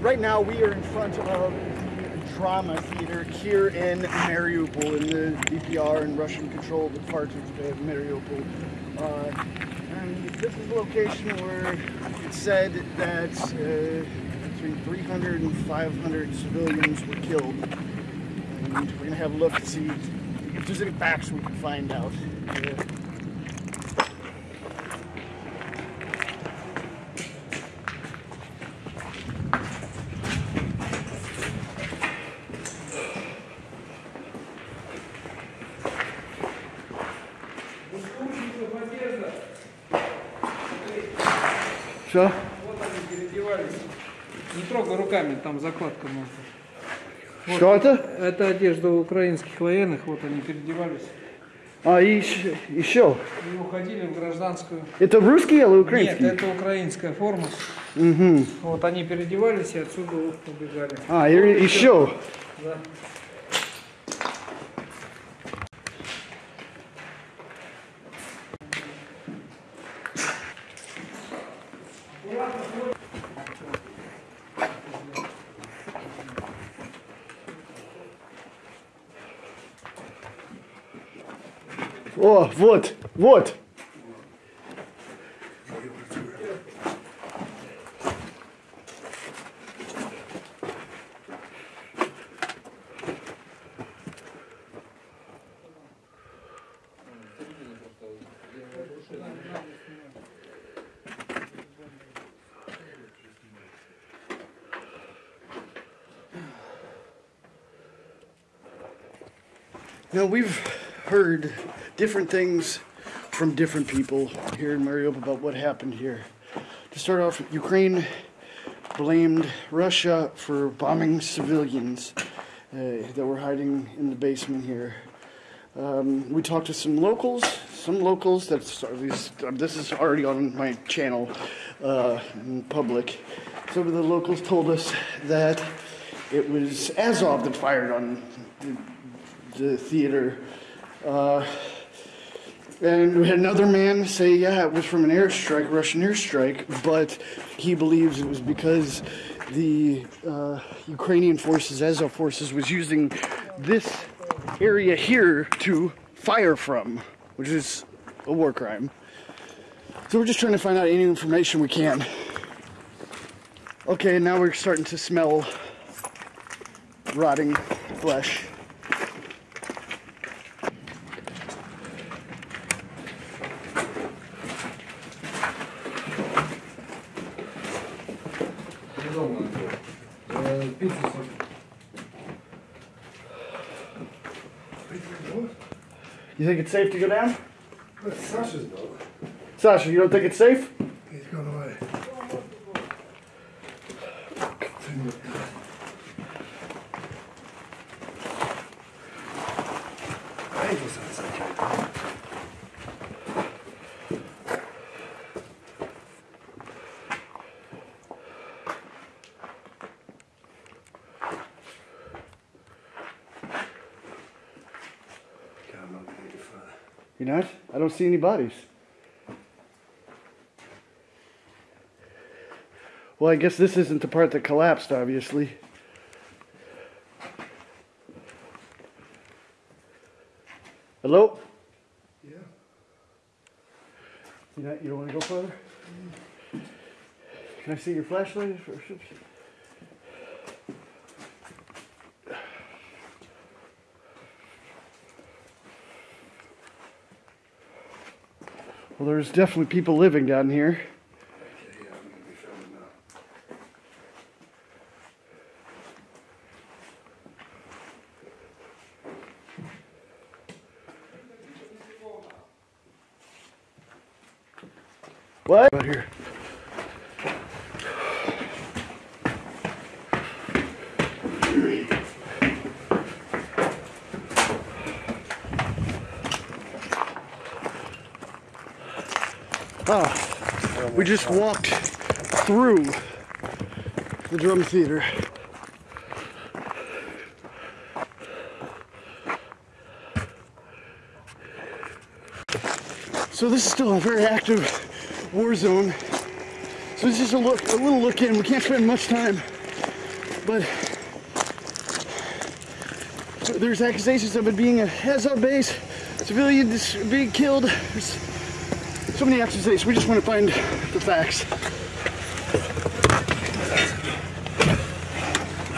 right now we are in front of the drama theater here in Mariupol, in the DPR and Russian-controlled part of Mariupol. Uh, and this is the location where it said that uh, between 300 and 500 civilians were killed. And we're gonna have a look to see if there's any facts we can find out. Uh, Что? Вот они переодевались. Не трогай руками, там закладка можно. Что это? Это одежда украинских военных, вот они переодевались А, и еще- еще. и уходили в гражданскую. Это русский или Нет, украинский? это украинская форма. Мгм. Вот они переодевались и отсюда вот убегали. А, и еще. Да. О, вот, вот. Now we've heard different things from different people here in Mariupol about what happened here. To start off, Ukraine blamed Russia for bombing civilians uh, that were hiding in the basement here. Um, we talked to some locals, some locals that's these, this is already on my channel uh, in public. Some of the locals told us that it was Azov that fired on the, the theater. Uh, and we had another man say, yeah, it was from an airstrike, Russian airstrike, but he believes it was because the uh, Ukrainian forces, Azov forces, was using this area here to fire from, which is a war crime. So we're just trying to find out any information we can. Okay, now we're starting to smell rotting flesh. You think it's safe to go down? That's Sasha's dog. Sasha, you don't think it's safe? He's gone away. Angel said it's okay. Okay, I'm not going any You're not? I don't see any bodies. Well, I guess this isn't the part that collapsed, obviously. Hello? Yeah. You not, you don't want to go further? Mm. Can I see your flashlight? Well, there's definitely people living down here. Okay, yeah, I'm going to be filming now. What? Out here. Oh, we just walked through the drama theater. So this is still a very active war zone. So this is a look, a little look in. We can't spend much time But there's accusations of it being a Azov base, civilians being killed. There's so many accusations. We just want to find the facts.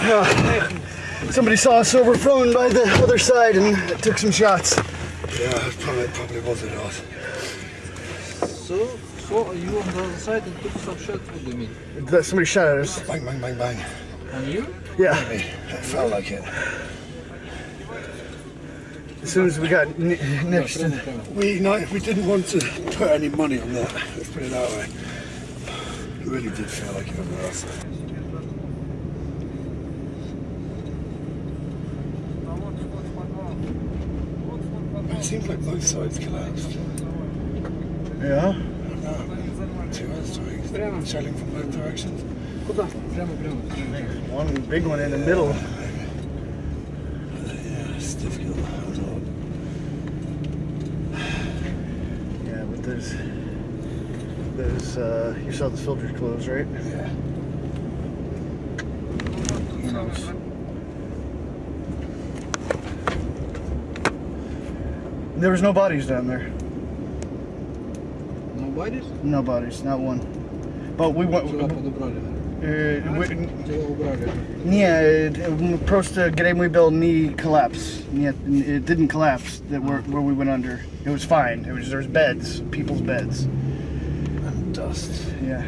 Uh, somebody saw us overthrown by the other side and took some shots. Yeah, it probably, probably wasn't us. So, so you on the other side and took some shots with the mean. That somebody shot at us. Bang, bang, bang, bang. On you? Yeah. It felt like it. As soon as we got next to we, no, we didn't want to put any money on that, let's put it that way. It really did feel like it was rough. It seems like both sides collapsed. Yeah? Two other swings, sailing from both directions. One big one in the middle. Uh, yeah, it's difficult. But there's there's uh you saw the filters closed, right? Yeah. Who knows? There was no bodies down there. No bodies? No bodies, not one. But we went. Тела подобрали. Uh, we, Тела убрали. не, uh, просто греймый был не collapse. Нет, it didn't collapse. That where, where we went under. It was fine. It was there was beds, people's beds. And dust. Yeah.